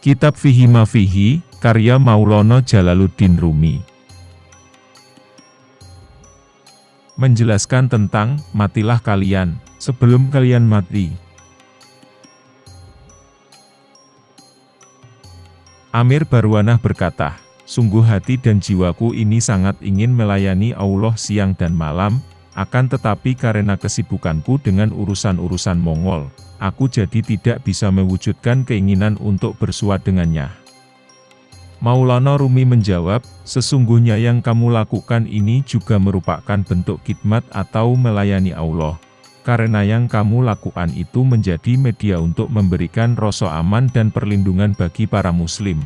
Kitab Fihi Mafihi, karya Maulana Jalaluddin Rumi. Menjelaskan tentang, matilah kalian, sebelum kalian mati. Amir Barwanah berkata, Sungguh hati dan jiwaku ini sangat ingin melayani Allah siang dan malam, akan tetapi karena kesibukanku dengan urusan-urusan Mongol, aku jadi tidak bisa mewujudkan keinginan untuk bersuat dengannya. Maulana Rumi menjawab, sesungguhnya yang kamu lakukan ini juga merupakan bentuk khidmat atau melayani Allah. Karena yang kamu lakukan itu menjadi media untuk memberikan rasa aman dan perlindungan bagi para muslim.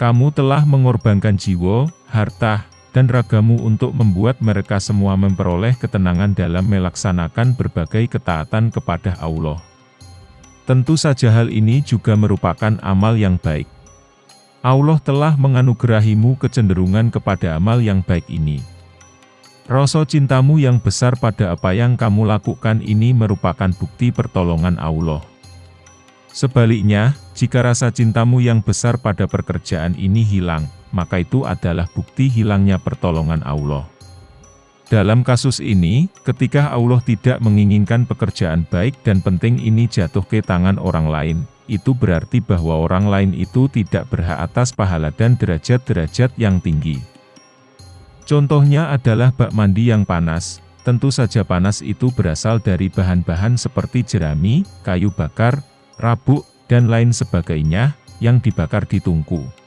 Kamu telah mengorbankan jiwa, harta, dan ragamu untuk membuat mereka semua memperoleh ketenangan dalam melaksanakan berbagai ketaatan kepada Allah. Tentu saja hal ini juga merupakan amal yang baik. Allah telah menganugerahimu kecenderungan kepada amal yang baik ini. Rasa cintamu yang besar pada apa yang kamu lakukan ini merupakan bukti pertolongan Allah. Sebaliknya, jika rasa cintamu yang besar pada pekerjaan ini hilang, maka itu adalah bukti hilangnya pertolongan Allah. Dalam kasus ini, ketika Allah tidak menginginkan pekerjaan baik dan penting ini jatuh ke tangan orang lain, itu berarti bahwa orang lain itu tidak berhak atas pahala dan derajat-derajat yang tinggi. Contohnya adalah bak mandi yang panas, tentu saja panas itu berasal dari bahan-bahan seperti jerami, kayu bakar, rabuk, dan lain sebagainya, yang dibakar di tungku.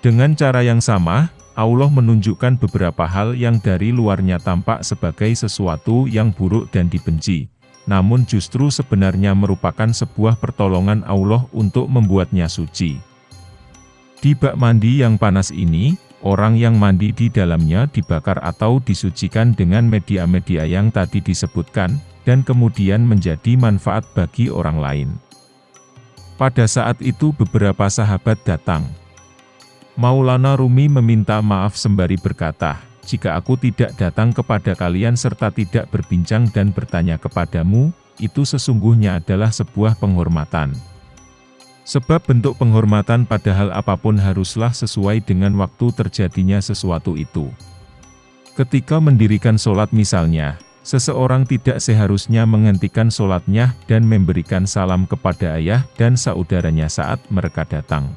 Dengan cara yang sama, Allah menunjukkan beberapa hal yang dari luarnya tampak sebagai sesuatu yang buruk dan dibenci, namun justru sebenarnya merupakan sebuah pertolongan Allah untuk membuatnya suci. Di bak mandi yang panas ini, orang yang mandi di dalamnya dibakar atau disucikan dengan media-media yang tadi disebutkan, dan kemudian menjadi manfaat bagi orang lain. Pada saat itu beberapa sahabat datang, Maulana Rumi meminta maaf sembari berkata, jika aku tidak datang kepada kalian serta tidak berbincang dan bertanya kepadamu, itu sesungguhnya adalah sebuah penghormatan. Sebab bentuk penghormatan pada hal apa pun haruslah sesuai dengan waktu terjadinya sesuatu itu. Ketika mendirikan sholat misalnya, seseorang tidak seharusnya menghentikan sholatnya dan memberikan salam kepada ayah dan saudaranya saat mereka datang.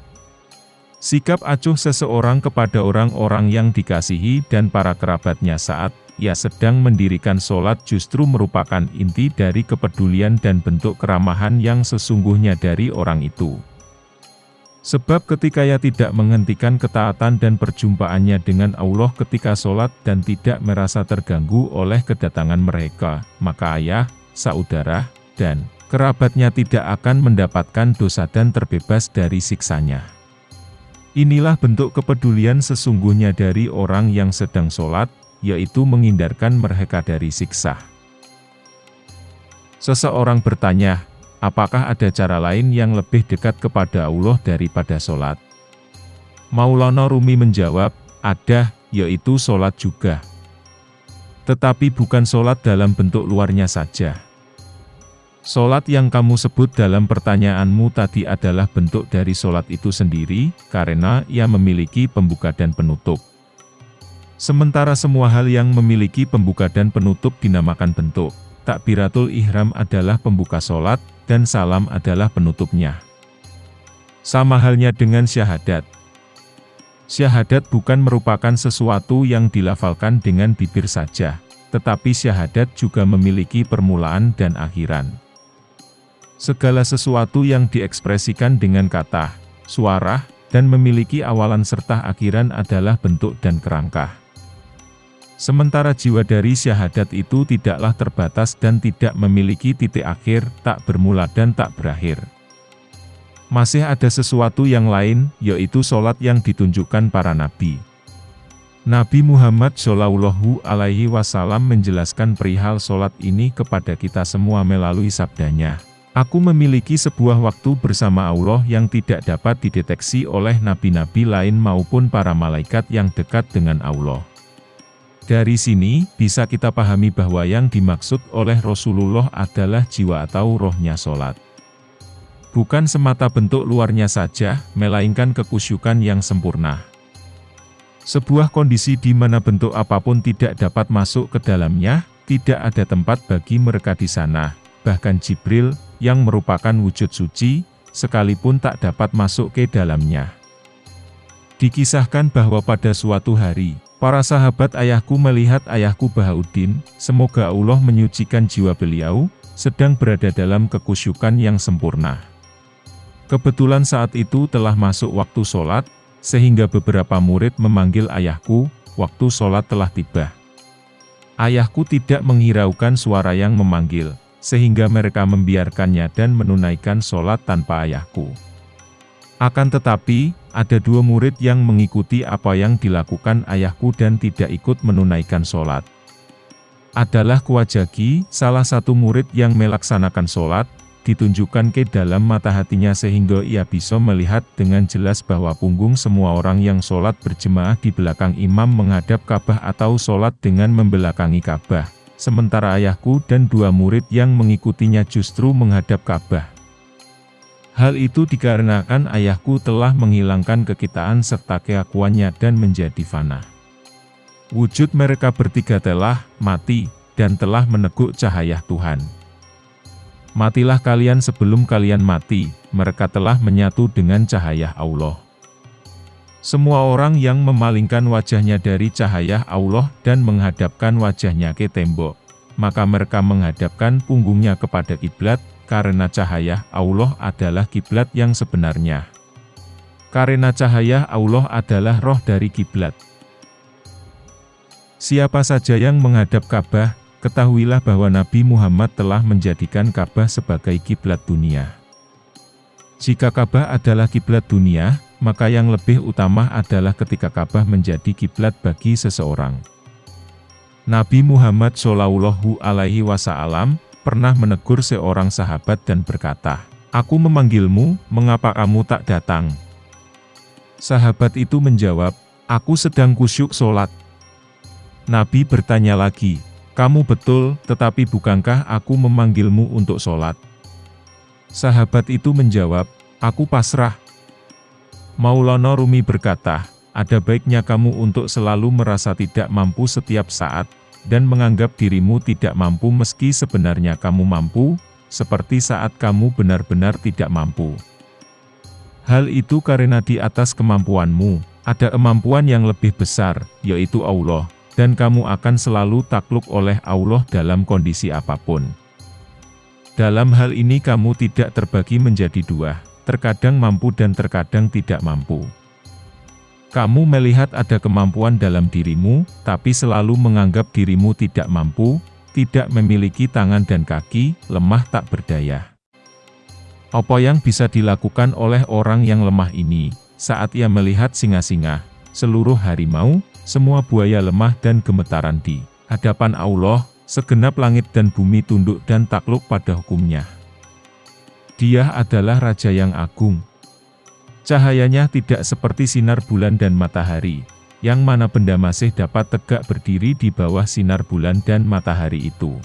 Sikap acuh seseorang kepada orang-orang yang dikasihi dan para kerabatnya saat ia sedang mendirikan sholat justru merupakan inti dari kepedulian dan bentuk keramahan yang sesungguhnya dari orang itu. Sebab ketika ia tidak menghentikan ketaatan dan perjumpaannya dengan Allah ketika sholat dan tidak merasa terganggu oleh kedatangan mereka, maka ayah, saudara, dan kerabatnya tidak akan mendapatkan dosa dan terbebas dari siksanya. Inilah bentuk kepedulian sesungguhnya dari orang yang sedang sholat, yaitu menghindarkan mereka dari siksa. Seseorang bertanya, apakah ada cara lain yang lebih dekat kepada Allah daripada sholat? Maulana Rumi menjawab, ada, yaitu sholat juga. Tetapi bukan sholat dalam bentuk luarnya saja. Solat yang kamu sebut dalam pertanyaanmu tadi adalah bentuk dari solat itu sendiri, karena ia memiliki pembuka dan penutup. Sementara semua hal yang memiliki pembuka dan penutup dinamakan bentuk. Takbiratul ihram adalah pembuka solat, dan salam adalah penutupnya. Sama halnya dengan syahadat. Syahadat bukan merupakan sesuatu yang dilafalkan dengan bibir saja, tetapi syahadat juga memiliki permulaan dan akhiran. Segala sesuatu yang diekspresikan dengan kata, suara, dan memiliki awalan serta akhiran adalah bentuk dan kerangka. Sementara jiwa dari syahadat itu tidaklah terbatas dan tidak memiliki titik akhir, tak bermula dan tak berakhir. Masih ada sesuatu yang lain, yaitu sholat yang ditunjukkan para nabi. Nabi Muhammad Shallallahu Alaihi Wasallam menjelaskan perihal sholat ini kepada kita semua melalui sabdanya. Aku memiliki sebuah waktu bersama Allah yang tidak dapat dideteksi oleh nabi-nabi lain maupun para malaikat yang dekat dengan Allah. Dari sini, bisa kita pahami bahwa yang dimaksud oleh Rasulullah adalah jiwa atau rohnya sholat. Bukan semata bentuk luarnya saja, melainkan kekusyukan yang sempurna. Sebuah kondisi di mana bentuk apa pun tidak dapat masuk ke dalamnya, tidak ada tempat bagi mereka di sana. Bahkan Jibril, yang merupakan wujud suci, sekalipun tak dapat masuk ke dalamnya. Dikisahkan bahwa pada suatu hari, para sahabat ayahku melihat ayahku Bahauddin, semoga Allah menyucikan jiwa beliau, sedang berada dalam kekusyukan yang sempurna. Kebetulan saat itu telah masuk waktu sholat, sehingga beberapa murid memanggil ayahku, waktu sholat telah tiba. Ayahku tidak menghiraukan suara yang memanggil, sehingga mereka membiarkannya dan menunaikan sholat tanpa ayahku. Akan tetapi, ada dua murid yang mengikuti apa yang dilakukan ayahku dan tidak ikut menunaikan sholat. Adalah Kuwajagi, salah satu murid yang melaksanakan sholat, ditunjukkan ke dalam mata hatinya sehingga ia bisa melihat dengan jelas bahwa punggung semua orang yang sholat berjemaah di belakang imam menghadap Ka'bah atau sholat dengan membelakangi Ka'bah. Sementara ayahku dan dua murid yang mengikutinya justru menghadap Ka'bah. Hal itu dikarenakan ayahku telah menghilangkan kekitaan serta keakuannya dan menjadi fana. Wujud mereka bertiga telah mati, dan telah meneguk cahaya Tuhan. Matilah kalian sebelum kalian mati, mereka telah menyatu dengan cahaya Allah. Semua orang yang memalingkan wajahnya dari cahaya Allah dan menghadapkan wajahnya ke tembok, maka mereka menghadapkan punggungnya kepada kiblat, karena cahaya Allah adalah kiblat yang sebenarnya. Karena cahaya Allah adalah roh dari kiblat. Siapa saja yang menghadap Ka'bah, ketahuilah bahwa Nabi Muhammad telah menjadikan Ka'bah sebagai kiblat dunia. Jika Ka'bah adalah kiblat dunia, maka yang lebih utama adalah ketika Ka'bah menjadi kiblat bagi seseorang. Nabi Muhammad Shallallahu Alaihi Wasallam pernah menegur seorang sahabat dan berkata, Aku memanggilmu, mengapa kamu tak datang? Sahabat itu menjawab, Aku sedang kusyuk sholat. Nabi bertanya lagi, kamu betul, tetapi bukankah aku memanggilmu untuk sholat? Sahabat itu menjawab, aku pasrah. Maulana Rumi berkata, ada baiknya kamu untuk selalu merasa tidak mampu setiap saat, dan menganggap dirimu tidak mampu meski sebenarnya kamu mampu, seperti saat kamu benar-benar tidak mampu. Hal itu karena di atas kemampuanmu, ada kemampuan yang lebih besar, yaitu Allah dan kamu akan selalu takluk oleh Allah dalam kondisi apa pun. Dalam hal ini kamu tidak terbagi menjadi dua, terkadang mampu dan terkadang tidak mampu. Kamu melihat ada kemampuan dalam dirimu, tapi selalu menganggap dirimu tidak mampu, tidak memiliki tangan dan kaki, lemah tak berdaya. Apa yang bisa dilakukan oleh orang yang lemah ini, saat ia melihat singa-singa, seluruh harimau, semua buaya lemah dan gemetaran di hadapan Allah, segenap langit dan bumi tunduk dan takluk pada hukumnya. Dia adalah Raja yang agung. Cahayanya tidak seperti sinar bulan dan matahari, yang mana benda masih dapat tegak berdiri di bawah sinar bulan dan matahari itu.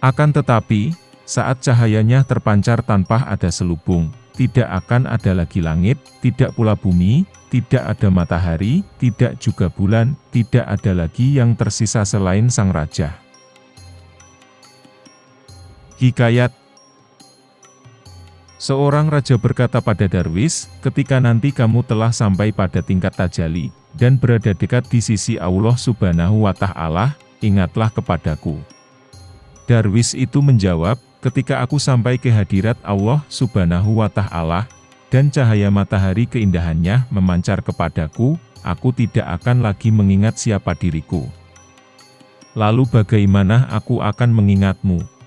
Akan tetapi, saat cahayanya terpancar tanpa ada selubung, tidak akan ada lagi langit, tidak pula bumi, tidak ada matahari, tidak juga bulan, tidak ada lagi yang tersisa selain sang raja. Hikayat Seorang raja berkata pada Darwis, ketika nanti kamu telah sampai pada tingkat tajali, dan berada dekat di sisi Allah subhanahu wa ta'ala, ingatlah kepadaku. Darwis itu menjawab, ketika aku sampai ke hadirat Allah subhanahu wa ta'ala, dan cahaya matahari keindahannya memancar kepadaku, aku tidak akan lagi mengingat siapa diriku. Lalu bagaimana aku akan mengingatmu?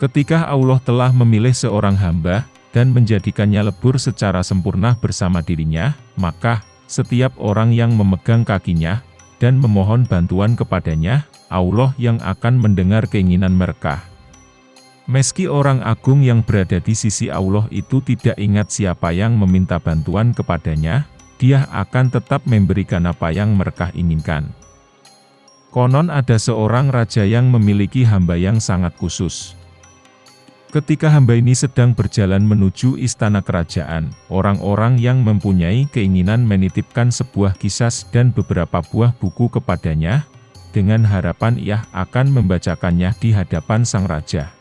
Ketika Allah telah memilih seorang hamba, dan menjadikannya lebur secara sempurna bersama dirinya, maka, setiap orang yang memegang kakinya, dan memohon bantuan kepadanya, Allah yang akan mendengar keinginan mereka. Meski orang agung yang berada di sisi Allah itu tidak ingat siapa yang meminta bantuan kepadanya, dia akan tetap memberikan apa yang mereka inginkan. Konon ada seorang raja yang memiliki hamba yang sangat khusus. Ketika hamba ini sedang berjalan menuju istana kerajaan, orang-orang yang mempunyai keinginan menitipkan sebuah kisah dan beberapa buah buku kepadanya, dengan harapan ia akan membacakannya di hadapan sang raja.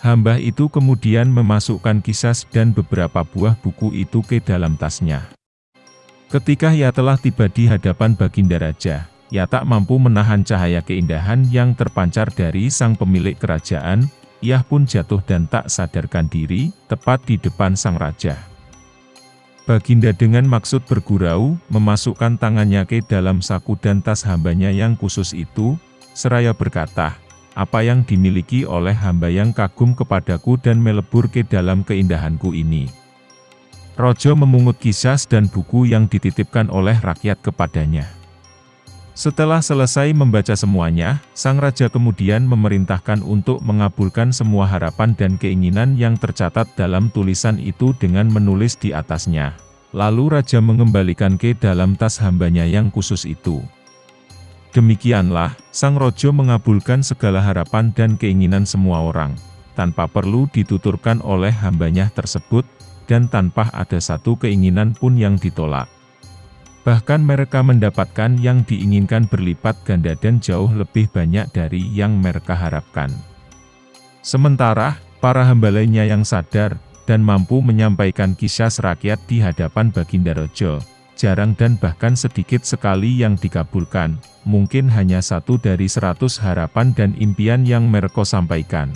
Hamba itu kemudian memasukkan kisah dan beberapa buah buku itu ke dalam tasnya. Ketika ia telah tiba di hadapan Baginda Raja, ia tak mampu menahan cahaya keindahan yang terpancar dari sang pemilik kerajaan, ia pun jatuh dan tak sadarkan diri, tepat di depan sang raja. Baginda dengan maksud bergurau, memasukkan tangannya ke dalam saku dan tas hambanya yang khusus itu, seraya berkata, apa yang dimiliki oleh hamba yang kagum kepadaku dan melebur ke dalam keindahanku ini. Rojo memungut kisah dan buku yang dititipkan oleh rakyat kepadanya. Setelah selesai membaca semuanya, sang raja kemudian memerintahkan untuk mengabulkan semua harapan dan keinginan yang tercatat dalam tulisan itu dengan menulis di atasnya. Lalu raja mengembalikan ke dalam tas hambanya yang khusus itu. Demikianlah, sang rojo mengabulkan segala harapan dan keinginan semua orang, tanpa perlu dituturkan oleh hambanya tersebut, dan tanpa ada satu keinginan pun yang ditolak. Bahkan mereka mendapatkan yang diinginkan berlipat ganda dan jauh lebih banyak dari yang mereka harapkan. Sementara, para hamba lainnya yang sadar, dan mampu menyampaikan kisah rakyat di hadapan Baginda Rojo, jarang dan bahkan sedikit sekali yang dikabulkan, mungkin hanya satu dari seratus harapan dan impian yang mereka sampaikan.